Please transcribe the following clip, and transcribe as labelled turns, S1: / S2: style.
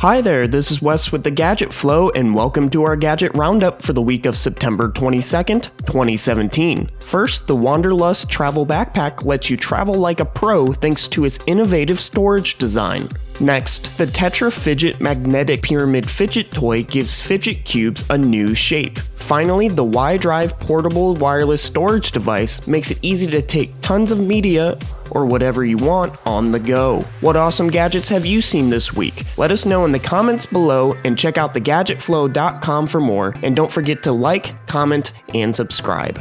S1: Hi there, this is Wes with the Gadget Flow, and welcome to our Gadget Roundup for the week of September 22nd, 2017. First, the Wanderlust Travel Backpack lets you travel like a pro thanks to its innovative storage design. Next, the Tetra Fidget Magnetic Pyramid Fidget Toy gives fidget cubes a new shape. Finally, the Y-Drive portable wireless storage device makes it easy to take tons of media or whatever you want on the go. What awesome gadgets have you seen this week? Let us know in the comments below and check out thegadgetflow.com for more. And don't forget to like, comment, and subscribe.